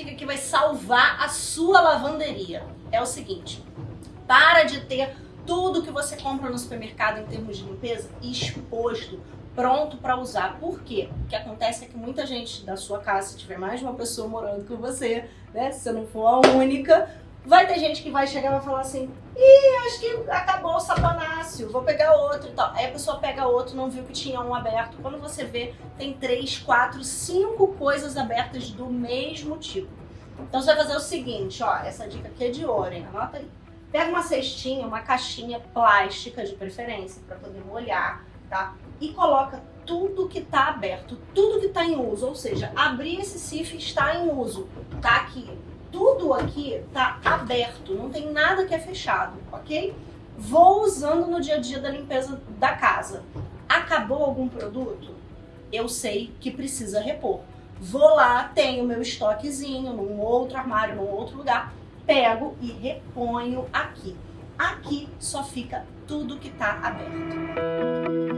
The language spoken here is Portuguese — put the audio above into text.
dica aqui vai salvar a sua lavanderia. É o seguinte, para de ter tudo que você compra no supermercado em termos de limpeza exposto, pronto para usar. Por quê? O que acontece é que muita gente da sua casa, se tiver mais de uma pessoa morando com você, né, se você não for a única, vai ter gente que vai chegar e vai falar assim, ih, acho que acabou o saponáceo, vou pegar outro e tal. Aí a pessoa pega outro, não viu que tinha um aberto. Quando você vê, tem três, quatro, cinco coisas abertas do mesmo tipo. Então você vai fazer o seguinte, ó, essa dica aqui é de ouro, hein? Anota aí. Pega uma cestinha, uma caixinha plástica de preferência, para poder molhar, tá? E coloca tudo que está aberto, tudo que está em uso, ou seja, abrir esse CIF está em uso, tá aqui. Tudo aqui está aberto, não tem nada que é fechado, ok? Vou usando no dia a dia da limpeza da casa. Acabou algum produto? Eu sei que precisa repor. Vou lá, tenho meu estoquezinho num outro armário, num outro lugar, pego e reponho aqui. Aqui só fica tudo que está aberto.